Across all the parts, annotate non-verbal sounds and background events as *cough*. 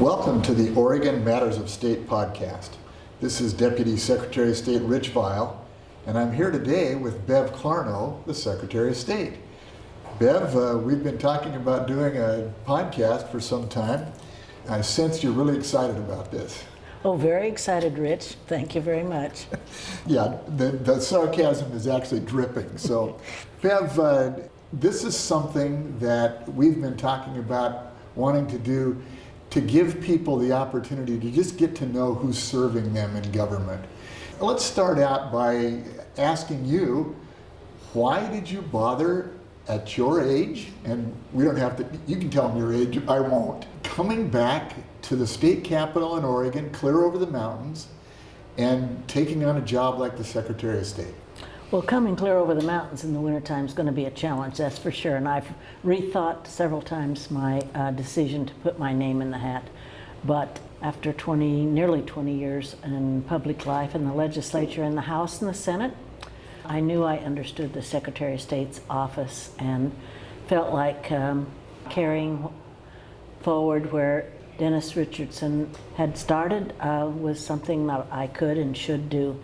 Welcome to the Oregon Matters of State podcast. This is Deputy Secretary of State Rich Vial, and I'm here today with Bev Clarno, the Secretary of State. Bev, uh, we've been talking about doing a podcast for some time. I sense you're really excited about this. Oh, very excited, Rich. Thank you very much. *laughs* yeah, the, the sarcasm is actually dripping. So, *laughs* Bev, uh, this is something that we've been talking about wanting to do to give people the opportunity to just get to know who's serving them in government. Let's start out by asking you, why did you bother at your age, and we don't have to, you can tell me your age, I won't, coming back to the state capital in Oregon, clear over the mountains, and taking on a job like the Secretary of State? Well, coming clear over the mountains in the wintertime is going to be a challenge, that's for sure. And I've rethought several times my uh, decision to put my name in the hat. But after 20, nearly 20 years in public life in the legislature, in the House and the Senate, I knew I understood the Secretary of State's office and felt like um, carrying forward where Dennis Richardson had started uh, was something that I could and should do.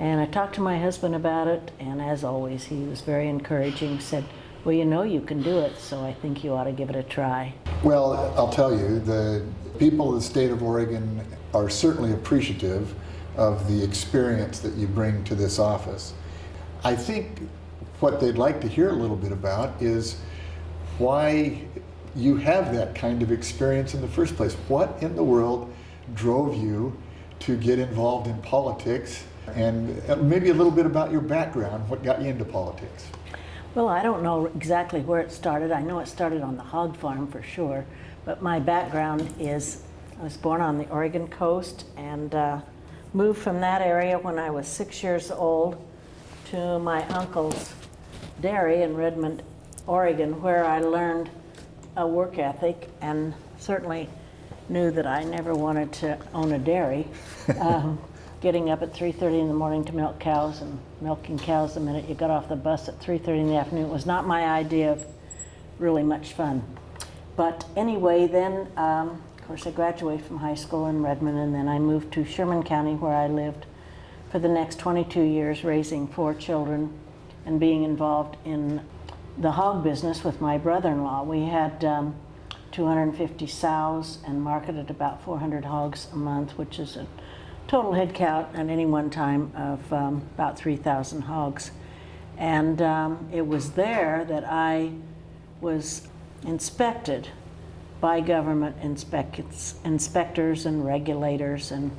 And I talked to my husband about it, and as always, he was very encouraging, said, well, you know you can do it, so I think you ought to give it a try. Well, I'll tell you, the people of the state of Oregon are certainly appreciative of the experience that you bring to this office. I think what they'd like to hear a little bit about is why you have that kind of experience in the first place. What in the world drove you to get involved in politics and uh, maybe a little bit about your background, what got you into politics. Well, I don't know exactly where it started. I know it started on the hog farm for sure, but my background is I was born on the Oregon coast and uh, moved from that area when I was six years old to my uncle's dairy in Redmond, Oregon, where I learned a work ethic and certainly knew that I never wanted to own a dairy. *laughs* Um, getting up at 3.30 in the morning to milk cows and milking cows the minute you got off the bus at 3.30 in the afternoon was not my idea of really much fun. But anyway, then, um, of course, I graduated from high school in Redmond and then I moved to Sherman County where I lived for the next 22 years raising four children and being involved in the hog business with my brother-in-law. We had um, 250 sows and marketed about 400 hogs a month, which is a total head count at any one time of um, about 3,000 hogs. And um, it was there that I was inspected by government inspectors and regulators and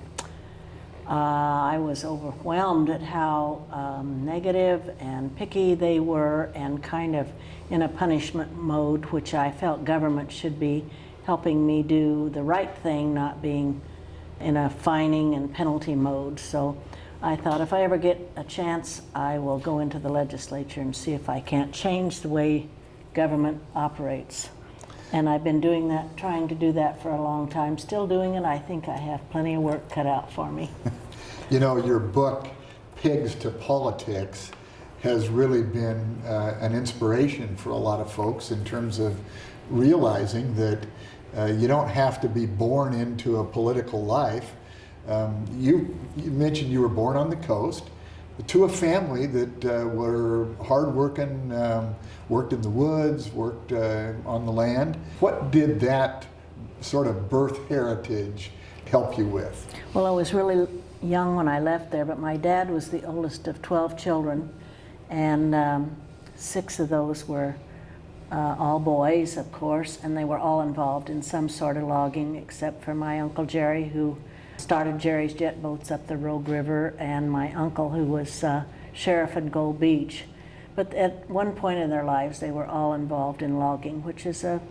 uh, I was overwhelmed at how um, negative and picky they were and kind of in a punishment mode, which I felt government should be helping me do the right thing, not being in a fining and penalty mode. So I thought if I ever get a chance, I will go into the legislature and see if I can't change the way government operates. And I've been doing that, trying to do that for a long time, still doing it. I think I have plenty of work cut out for me. *laughs* you know, your book, Pigs to Politics, has really been uh, an inspiration for a lot of folks in terms of realizing that uh, you don't have to be born into a political life. Um, you, you, mentioned you were born on the coast to a family that uh, were hardworking, um, worked in the woods, worked uh, on the land. What did that sort of birth heritage help you with? Well, I was really young when I left there, but my dad was the oldest of 12 children, and um, six of those were uh, all boys, of course, and they were all involved in some sort of logging, except for my Uncle Jerry, who started Jerry's Jet Boats up the Rogue River, and my uncle, who was uh, sheriff in Gold Beach. But at one point in their lives, they were all involved in logging, which is a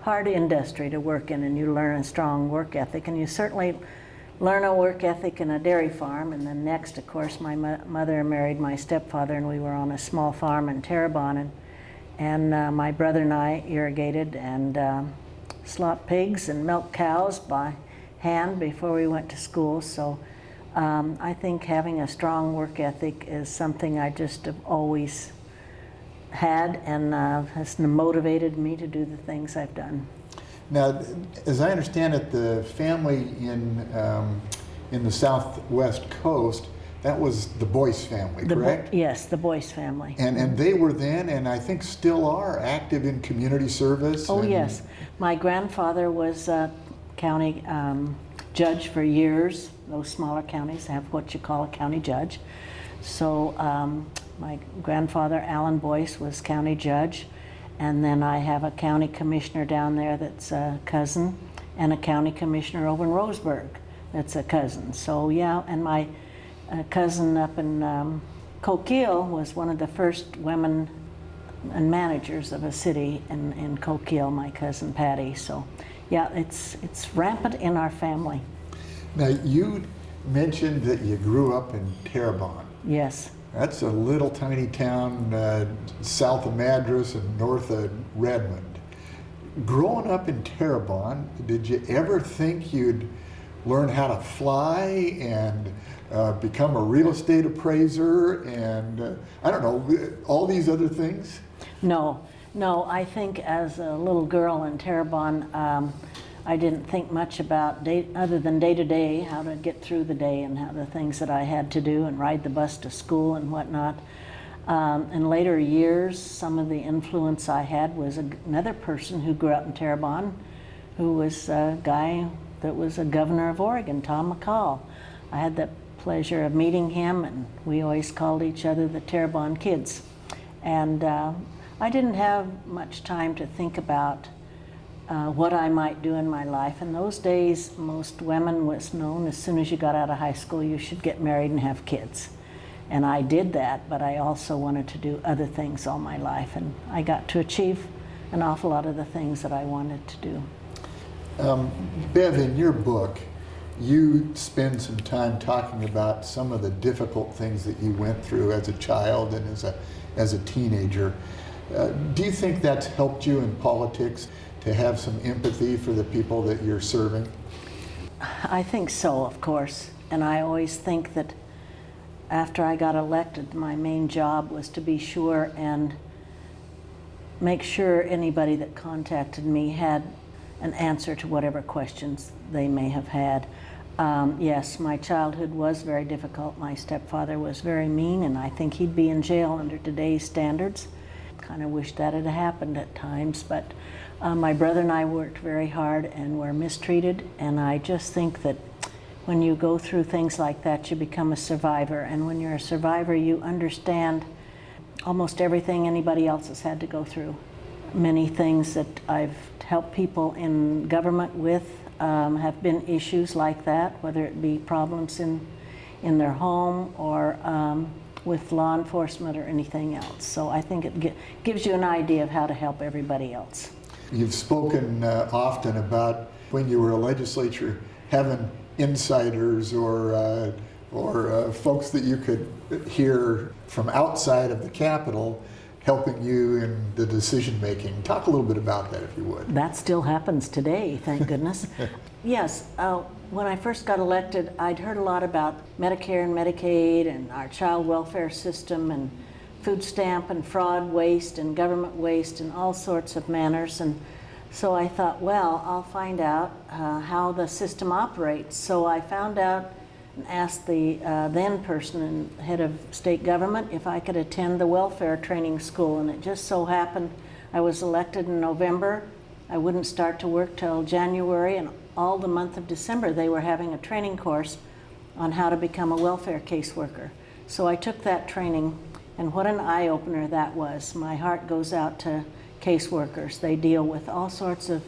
hard industry to work in, and you learn a strong work ethic, and you certainly learn a work ethic in a dairy farm, and then next, of course, my mo mother married my stepfather, and we were on a small farm in Terrebonne, and and uh, my brother and I irrigated and uh, slop pigs and milk cows by hand before we went to school. So um, I think having a strong work ethic is something I just have always had and uh, has motivated me to do the things I've done. Now, as I understand it, the family in, um, in the southwest coast, that was the Boyce family, The Bo- correct? Yes, the Boyce family. And, and they were then, and I think still are, active in community service? Oh, yes. My grandfather was a county um, judge for years. Those smaller counties have what you call a county judge. So um, my grandfather, Alan Boyce, was county judge. And then I have a county commissioner down there that's a cousin, and a county commissioner over in Roseburg that's a cousin. So, yeah, and my uh, cousin up in um, Coquille was one of the first women and managers of a city in, in Coquille, my cousin Patty. So, yeah, it's, it's rampant in our family. Now, you mentioned that you grew up in Terrebonne. Yes. That's a little tiny town uh, south of Madras and north of Redmond. Growing up in Terrebonne, did you ever think you'd learn how to fly and uh, become a real estate appraiser and uh, I don't know, all these other things? No, no, I think as a little girl in Terrebonne, um, I didn't think much about day, other than day to day, how to get through the day and how the things that I had to do and ride the bus to school and whatnot. Um, in later years, some of the influence I had was another person who grew up in Terrebonne, who was a guy that was a governor of Oregon, Tom McCall. I had the pleasure of meeting him, and we always called each other the Terrebonne kids. And uh, I didn't have much time to think about uh, what I might do in my life. In those days, most women was known as soon as you got out of high school, you should get married and have kids. And I did that, but I also wanted to do other things all my life, and I got to achieve an awful lot of the things that I wanted to do. Um, Bev, in your book, you spend some time talking about some of the difficult things that you went through as a child and as a, as a teenager. Uh, do you think that's helped you in politics to have some empathy for the people that you're serving? I think so, of course. And I always think that after I got elected, my main job was to be sure and make sure anybody that contacted me had an answer to whatever questions they may have had. Um, yes, my childhood was very difficult. My stepfather was very mean, and I think he'd be in jail under today's standards. Kind of wish that had happened at times, but uh, my brother and I worked very hard and were mistreated, and I just think that when you go through things like that, you become a survivor, and when you're a survivor, you understand almost everything anybody else has had to go through. Many things that I've helped people in government with um, have been issues like that, whether it be problems in, in their home or um, with law enforcement or anything else. So I think it gi gives you an idea of how to help everybody else. You've spoken uh, often about when you were a legislature having insiders or, uh, or uh, folks that you could hear from outside of the Capitol helping you in the decision making. Talk a little bit about that if you would. That still happens today, thank goodness. *laughs* yes, uh, when I first got elected, I'd heard a lot about Medicare and Medicaid and our child welfare system and food stamp and fraud waste and government waste and all sorts of manners. And so I thought, well, I'll find out uh, how the system operates. So I found out asked the uh, then person and head of state government if I could attend the welfare training school. And it just so happened I was elected in November. I wouldn't start to work till January, and all the month of December they were having a training course on how to become a welfare caseworker. So I took that training, and what an eye opener that was. My heart goes out to caseworkers. They deal with all sorts of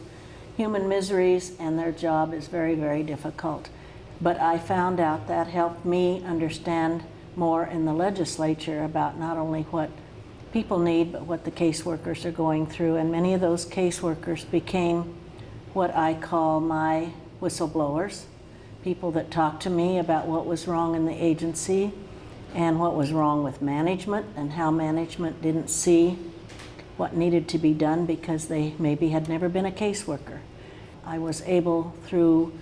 human miseries, and their job is very, very difficult. But I found out that helped me understand more in the legislature about not only what people need, but what the caseworkers are going through. And many of those caseworkers became what I call my whistleblowers, people that talked to me about what was wrong in the agency and what was wrong with management and how management didn't see what needed to be done because they maybe had never been a caseworker. I was able through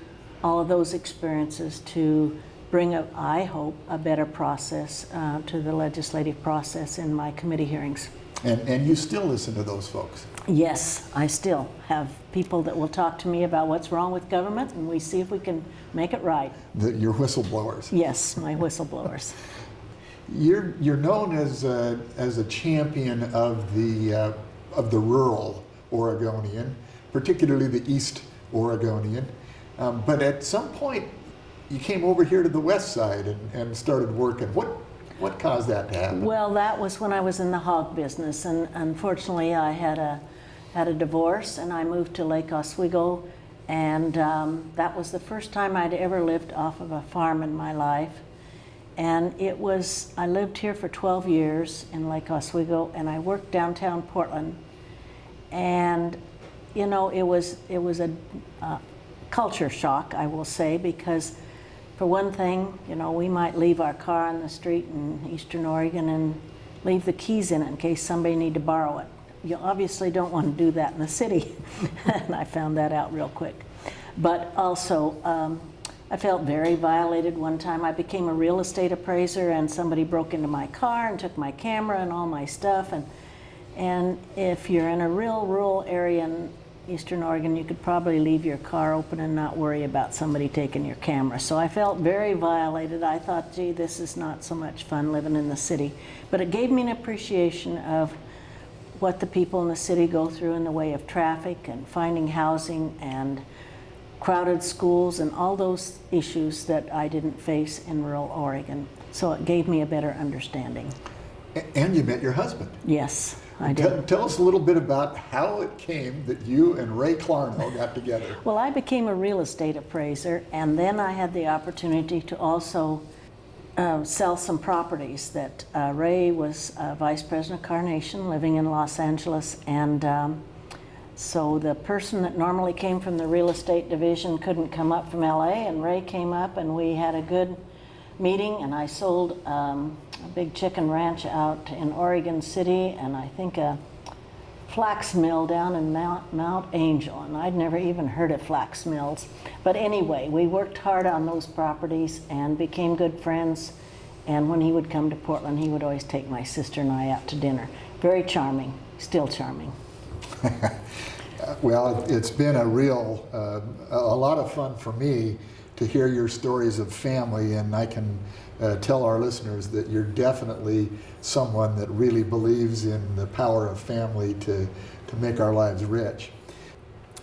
all of those experiences to bring, a, I hope, a better process uh, to the legislative process in my committee hearings. And, and you still listen to those folks. Yes, I still have people that will talk to me about what's wrong with government, and we see if we can make it right. The, your whistleblowers. Yes, my whistleblowers. *laughs* You're, you're known as a, as a champion of the, uh, of the rural Oregonian, particularly the East Oregonian. Um, but at some point, you came over here to the west side and, and started working. What, what caused that to happen? Well, that was when I was in the hog business, and unfortunately, I had a had a divorce, and I moved to Lake Oswego, and um, that was the first time I'd ever lived off of a farm in my life. And it was I lived here for 12 years in Lake Oswego, and I worked downtown Portland, and you know it was it was a uh, culture shock, I will say, because for one thing, you know, we might leave our car on the street in Eastern Oregon and leave the keys in it in case somebody need to borrow it. You obviously don't want to do that in the city, *laughs* and I found that out real quick. But also, um, I felt very violated one time. I became a real estate appraiser, and somebody broke into my car and took my camera and all my stuff. And and if you're in a real rural area in Eastern Oregon, you could probably leave your car open and not worry about somebody taking your camera. So I felt very violated. I thought, gee, this is not so much fun living in the city. But it gave me an appreciation of what the people in the city go through in the way of traffic and finding housing and crowded schools and all those issues that I didn't face in rural Oregon. So it gave me a better understanding. And you met your husband. Yes, I Tell, did. tell us a little bit about how it came that you and Ray Clarno got together. Well, I became a real estate appraiser, and then I had the opportunity to also uh, sell some properties. That uh, Ray was uh, vice president of Carnation, living in Los Angeles, and um, so the person that normally came from the real estate division couldn't come up from LA, and Ray came up, and we had a good meeting, and I sold um, a big chicken ranch out in Oregon City, and I think a flax mill down in Mount, Mount Angel, and I'd never even heard of flax mills. But anyway, we worked hard on those properties and became good friends. And when he would come to Portland, he would always take my sister and I out to dinner. Very charming, still charming. *laughs* Well, it's been a real, uh, a a lot of fun for me to hear your stories of family, and I can uh, tell our listeners that you're definitely someone that really believes in the power of family to, to make our lives rich.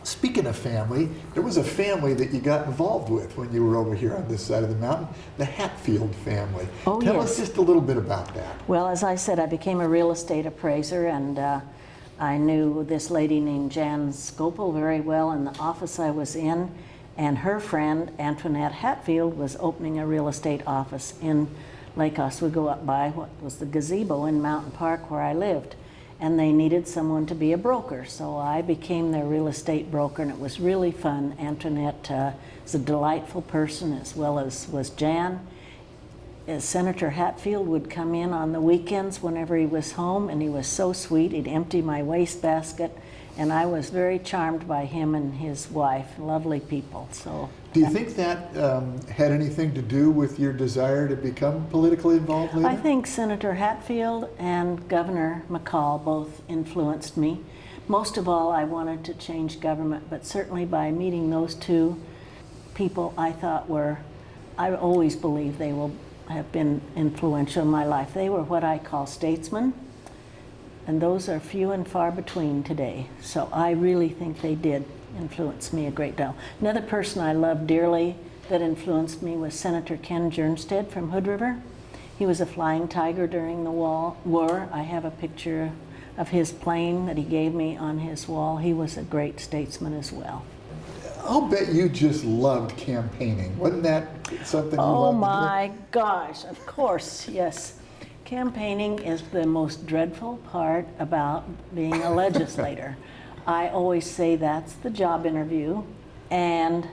Speaking of family, there was a family that you got involved with when you were over here on this side of the mountain, the Hatfield family. Oh, Tell yes. us just a little bit about that. Well, as I said, I became a real estate appraiser, and uh, I knew this lady named Jan Scopel very well in the office I was in, and her friend Antoinette Hatfield was opening a real estate office in Lake Oswego up by what was the gazebo in Mountain Park where I lived. And they needed someone to be a broker, so I became their real estate broker, and it was really fun. Antoinette uh, is a delightful person, as well as was Jan uh, Senator Hatfield would come in on the weekends whenever he was home, and he was so sweet. He'd empty my wastebasket, and I was very charmed by him and his wife. Lovely people. So, Do you think that um, had anything to do with your desire to become politically involved later? I think Senator Hatfield and Governor McCall both influenced me. Most of all, I wanted to change government, but certainly by meeting those two people, I thought were, I always believe they will have been influential in my life. They were what I call statesmen, and those are few and far between today. So I really think they did influence me a great deal. Another person I loved dearly that influenced me was Senator Ken Jernstedt from Hood River. He was a flying tiger during the wall, war. I have a picture of his plane that he gave me on his wall. He was a great statesman as well. I'll bet you just loved campaigning. Wasn't that something you Oh loved do? my gosh, of course, yes. Campaigning is the most dreadful part about being a legislator. *laughs* I always say that's the job interview, and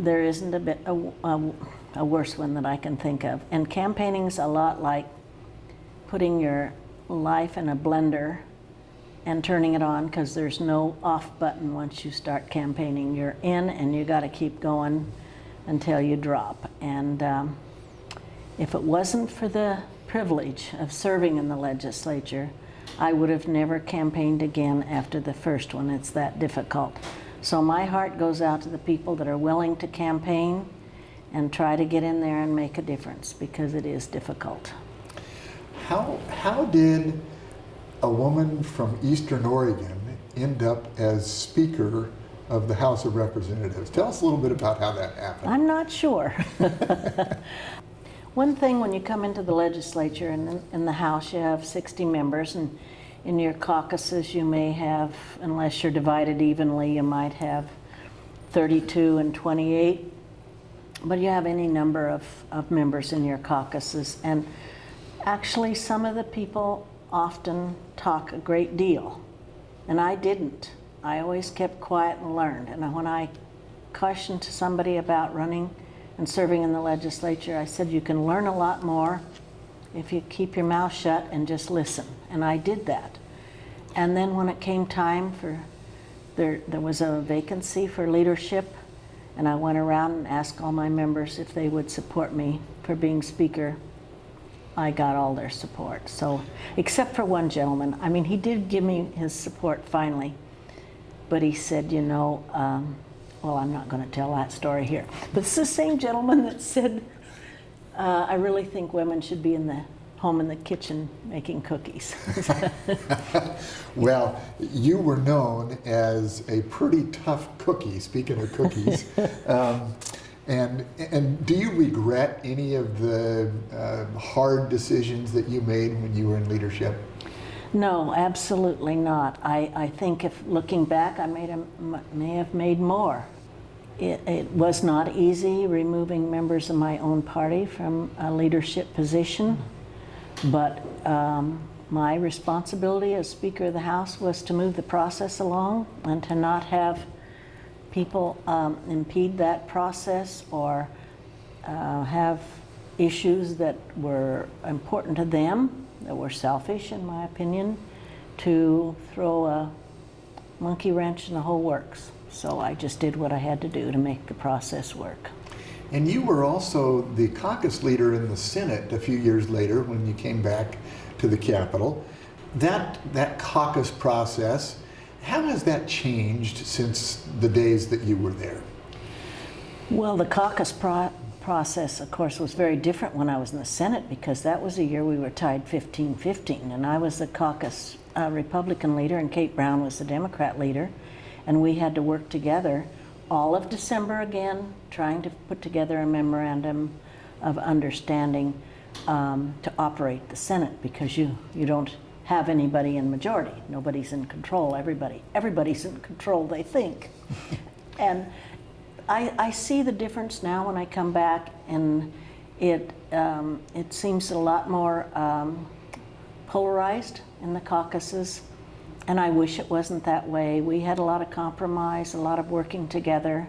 there isn't a bit a, a, a worse one that I can think of. And campaigning's a lot like putting your life in a blender and turning it on because there's no off button once you start campaigning. You're in and you got to keep going until you drop. And um, if it wasn't for the privilege of serving in the legislature, I would have never campaigned again after the first one. It's that difficult. So my heart goes out to the people that are willing to campaign and try to get in there and make a difference because it is difficult. How, how did a woman from Eastern Oregon end up as Speaker of the House of Representatives? Tell us a little bit about how that happened. I'm not sure. *laughs* One thing when you come into the legislature and in the House, you have 60 members, and in your caucuses, you may have, unless you're divided evenly, you might have 32 and 28. But you have any number of, of members in your caucuses. And actually, some of the people often talk a great deal. And I didn't. I always kept quiet and learned. And when I cautioned somebody about running and serving in the legislature, I said, you can learn a lot more if you keep your mouth shut and just listen. And I did that. And then when it came time for, there, there was a vacancy for leadership, and I went around and asked all my members if they would support me for being speaker. I got all their support. So, except for one gentleman. I mean, he did give me his support finally, but he said, you know, um, well, I'm not going to tell that story here. But it's the same gentleman that said, uh, I really think women should be in the home in the kitchen making cookies. *laughs* well, you were known as a pretty tough cookie, speaking of cookies. *laughs* um, and, and do you regret any of the uh, hard decisions that you made when you were in leadership? No, absolutely not. I, I think if looking back, I made a, may have made more. It, it, was not easy removing members of my own party from a leadership position, but um, my responsibility as Speaker of the House was to move the process along and to not have people um, impede that process or uh, have issues that were important to them, that were selfish in my opinion, to throw a monkey wrench in the whole works. So I just did what I had to do to make the process work. And you were also the caucus leader in the Senate a few years later when you came back to the Capitol. That, that caucus process, how has that changed since the days that you were there? Well, the caucus pro process, of course, was very different when I was in the Senate because that was a year we were tied 15-15, and I was the caucus uh, Republican leader and Kate Brown was the Democrat leader, and we had to work together all of December again, trying to put together a memorandum of understanding um, to operate the Senate because you, you don't have anybody in majority. Nobody's in control, everybody. Everybody's in control, they think. *laughs* and I, I see the difference now when I come back and it, um, it seems a lot more um, polarized in the caucuses. And I wish it wasn't that way. We had a lot of compromise, a lot of working together,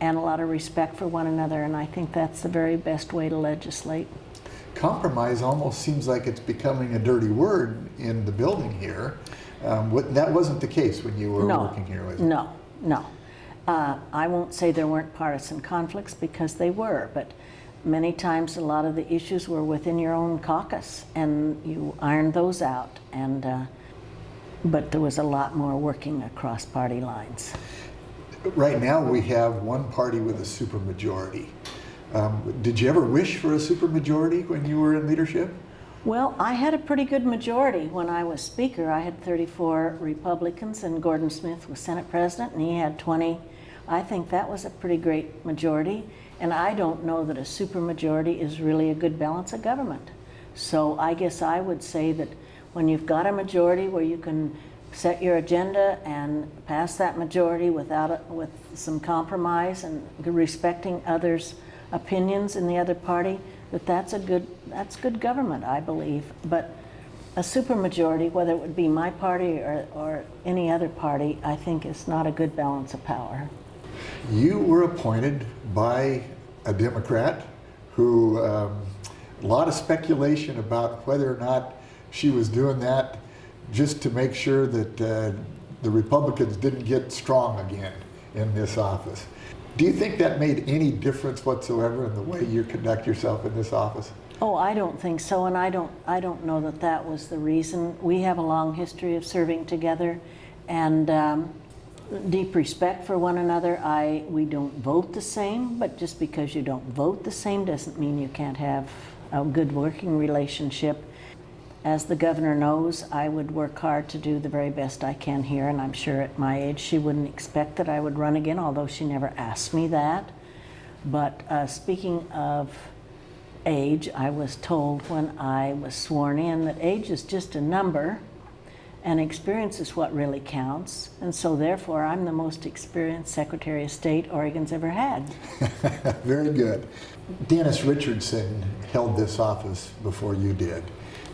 and a lot of respect for one another. And I think that's the very best way to legislate. Compromise almost seems like it's becoming a dirty word in the building here. Um, what, that wasn't the case when you were no, working here, was it? No, no. Uh, I won't say there weren't partisan conflicts because they were, but many times a lot of the issues were within your own caucus and you ironed those out. And uh, but there was a lot more working across party lines. Right now we have one party with a supermajority. Um, did you ever wish for a supermajority when you were in leadership? Well, I had a pretty good majority when I was Speaker. I had 34 Republicans and Gordon Smith was Senate President and he had 20. I think that was a pretty great majority and I don't know that a supermajority is really a good balance of government. So I guess I would say that when you've got a majority where you can set your agenda and pass that majority without a, with some compromise and respecting others' opinions in the other party, that that's a good that's good government, I believe. But a supermajority, whether it would be my party or, or any other party, I think is not a good balance of power. You were appointed by a Democrat who um, a lot of speculation about whether or not she was doing that just to make sure that uh, the Republicans didn't get strong again in this office. Do you think that made any difference whatsoever in the way you conduct yourself in this office? Oh, I don't think so, and I don't, I don't know that that was the reason. We have a long history of serving together and um, deep respect for one another. I, we don't vote the same, but just because you don't vote the same doesn't mean you can't have a good working relationship. As the governor knows, I would work hard to do the very best I can here, and I'm sure at my age she wouldn't expect that I would run again, although she never asked me that. But uh, speaking of age, I was told when I was sworn in that age is just a number and experience is what really counts. And so therefore, I'm the most experienced Secretary of State Oregon's ever had. *laughs* Very good. Dennis Richardson held this office before you did,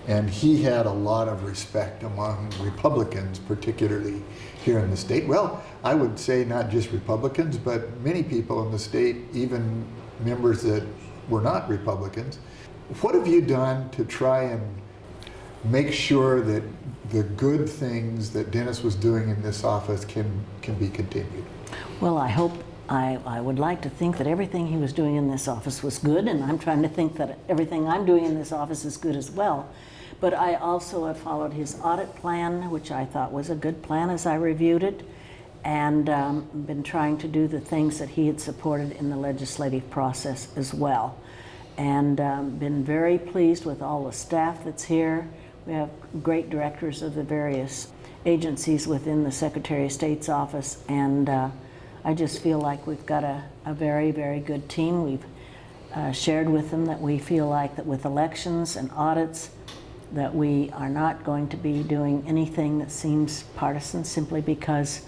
and he had a lot of respect among Republicans, particularly here in the state. Well, I would say not just Republicans, but many people in the state, even members that were not Republicans. What have you done to try and make sure that the good things that Dennis was doing in this office can, can be continued? Well, I hope, I, I would like to think that everything he was doing in this office was good, and I'm trying to think that everything I'm doing in this office is good as well. But I also have followed his audit plan, which I thought was a good plan as I reviewed it, and um, been trying to do the things that he had supported in the legislative process as well. And um, been very pleased with all the staff that's here. We have great directors of the various agencies within the Secretary of State's office, and uh, I just feel like we've got a, a very, very good team. We've uh, shared with them that we feel like that with elections and audits, that we are not going to be doing anything that seems partisan simply because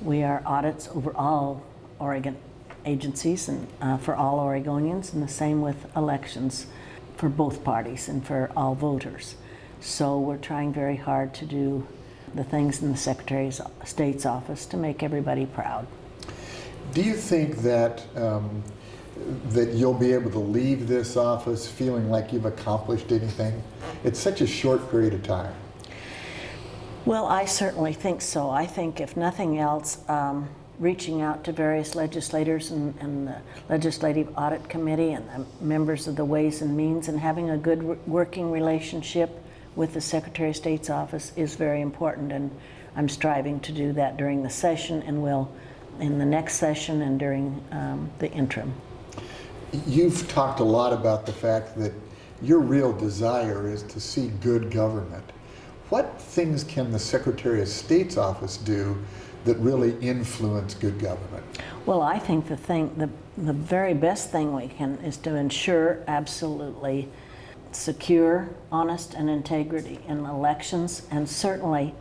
we are audits over all Oregon agencies and uh, for all Oregonians, and the same with elections for both parties and for all voters. So we're trying very hard to do the things in the Secretary of State's office to make everybody proud. Do you think that um, that you'll be able to leave this office feeling like you've accomplished anything? It's such a short period of time. Well, I certainly think so. I think, if nothing else, um, reaching out to various legislators and, and, the Legislative Audit Committee and the members of the Ways and Means and having a good working relationship with the Secretary of State's office is very important. And I'm striving to do that during the session and will in the next session and during um, the interim. You've talked a lot about the fact that your real desire is to see good government. What things can the Secretary of State's office do that really influence good government? Well, I think the thing, the, the very best thing we can is to ensure absolutely secure, honest, and integrity in elections, and certainly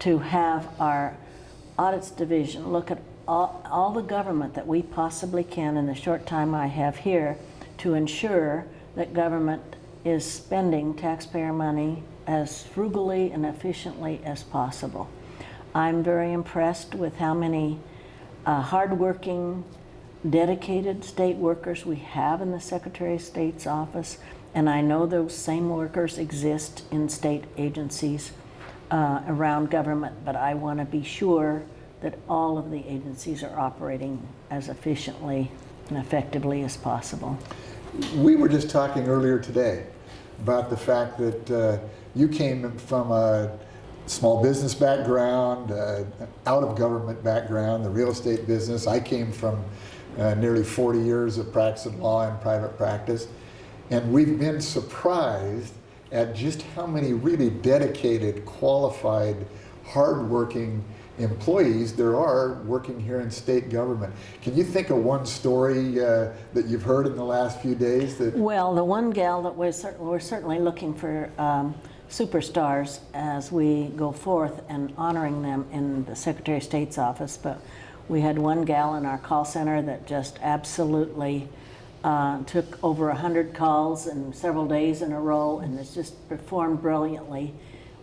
to have our audits division look at all, all the government that we possibly can in the short time I have here to ensure that government is spending taxpayer money as frugally and efficiently as possible. I'm very impressed with how many uh, hardworking, dedicated state workers we have in the Secretary of State's office, and I know those same workers exist in state agencies uh, around government, but I want to be sure that all of the agencies are operating as efficiently and effectively as possible. We were just talking earlier today about the fact that uh, you came from a small business background, uh, out of government background, the real estate business. I came from uh, nearly 40 years of practicing law and private practice. And we've been surprised at just how many really dedicated, qualified, hardworking employees there are working here in state government. Can you think of one story uh, that you've heard in the last few days? That well, the one gal that we're, we're certainly looking for um, superstars as we go forth and honoring them in the Secretary of State's office, but we had one gal in our call center that just absolutely uh, took over 100 calls in several days in a row and has just performed brilliantly.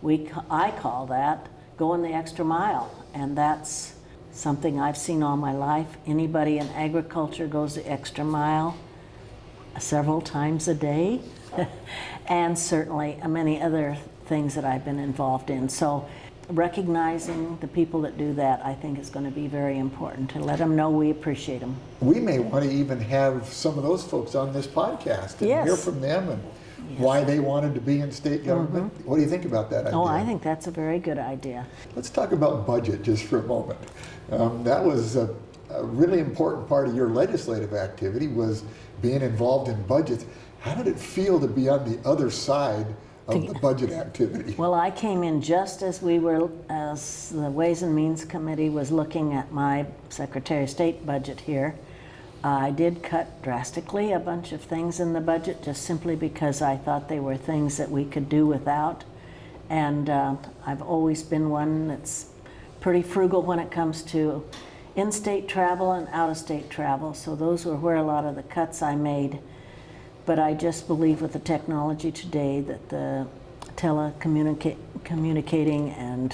We, I call that going the extra mile, and that's something I've seen all my life. Anybody in agriculture goes the extra mile several times a day, *laughs* and certainly many other things that I've been involved in. So recognizing the people that do that, I think is going to be very important to let them know we appreciate them. We may want to even have some of those folks on this podcast and yes. hear from them and why they wanted to be in state government. What do you think about that idea? Oh, I think that's a very good idea. Let's talk about budget just for a moment. Um, that was a, a really important part of your legislative activity was being involved in budgets. How did it feel to be on the other side of the budget activity? Well, I came in just as we were, as the Ways and Means Committee was looking at my Secretary of State budget here. I did cut drastically a bunch of things in the budget just simply because I thought they were things that we could do without. And uh, I've always been one that's pretty frugal when it comes to in-state travel and out-of-state travel. So those were where a lot of the cuts I made. But I just believe with the technology today that the telecommunicating communicating and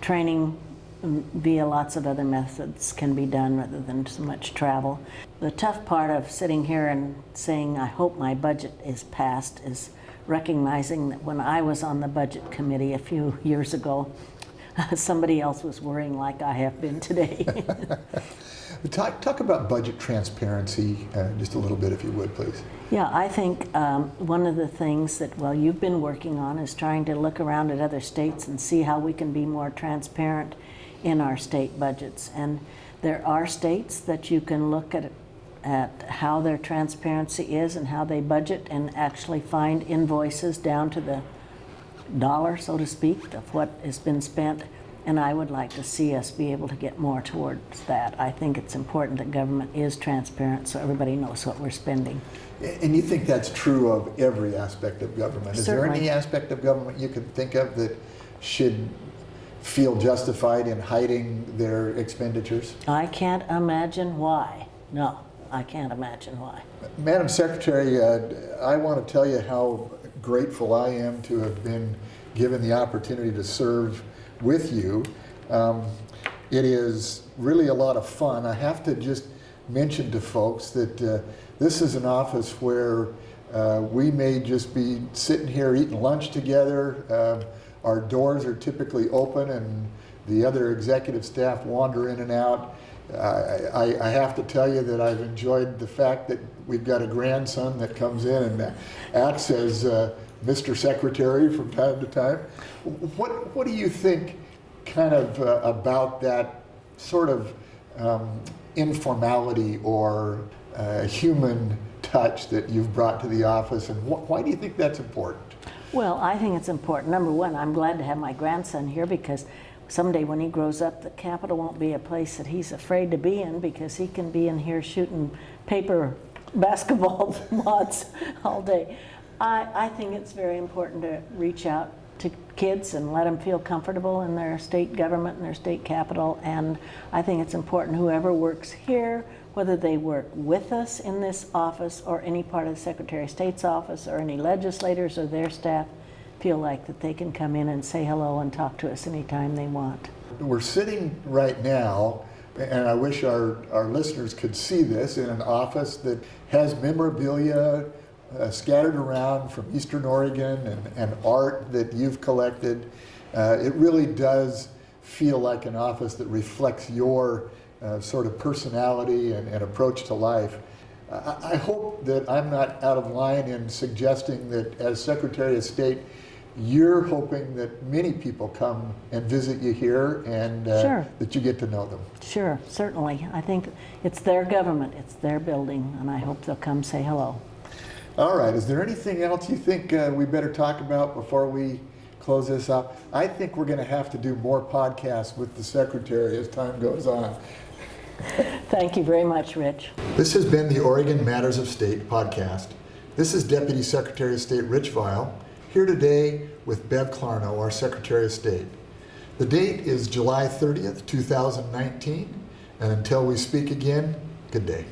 training via lots of other methods can be done rather than so much travel. The tough part of sitting here and saying, I hope my budget is passed, is recognizing that when I was on the budget committee a few *laughs* years ago, *laughs* somebody else was worrying like I have been today. *laughs* Talk, talk about budget transparency uh, just a little bit, if you would, please. Yeah, I think um, one of the things that, well, you've been working on is trying to look around at other states and see how we can be more transparent in our state budgets. And there are states that you can look at, at how their transparency is and how they budget and actually find invoices down to the dollar, so to speak, of what has been spent. And I would like to see us be able to get more towards that. I think it's important that government is transparent so everybody knows what we're spending. And you think that's true of every aspect of government? Is there any aspect of government you can think of that should feel justified in hiding their expenditures? I can't imagine why. No, I can't imagine why. Madam Secretary, uh, I want to tell you how grateful I am to have been given the opportunity to serve with you. Um, it is really a lot of fun. I have to just mention to folks that uh, this is an office where uh, we may just be sitting here eating lunch together. Um, our doors are typically open and the other executive staff wander in and out. I, I, I have to tell you that I've enjoyed the fact that we've got a grandson that comes in and acts as uh, Mr. Secretary from time to time. What, what do you think kind of uh, about that sort of um, informality or uh, human touch that you've brought to the office and wh why do you think that's important? Well, I think it's important. Number one, I'm glad to have my grandson here because someday when he grows up, the Capitol won't be a place that he's afraid to be in because he can be in here shooting paper *laughs* basketball *laughs* wads all day. I, I think it's very important to reach out to kids and let them feel comfortable in their state government and their state capital. And I think it's important whoever works here, whether they work with us in this office or any part of the Secretary of State's office or any legislators or their staff, feel like that they can come in and say hello and talk to us anytime they want. We're sitting right now, and I wish our, our listeners could see this, in an office that has memorabilia uh, scattered around from Eastern Oregon and, and art that you've collected. Uh, it really does feel like an office that reflects your uh, sort of personality and, and approach to life. I, I hope that I'm not out of line in suggesting that as Secretary of State, you're hoping that many people come and visit you here and uh, Sure. that you get to know them. Sure, certainly. I think it's their government, it's their building, and I hope they'll come say hello. All right, is there anything else you think uh, we better talk about before we close this up? I think we're going to have to do more podcasts with the Secretary as time goes on. Thank you very much, Rich. This has been the Oregon Matters of State podcast. This is Deputy Secretary of State Rich Vial, here today with Bev Clarno, our Secretary of State. The date is July 30th, 2019, and until we speak again, good day.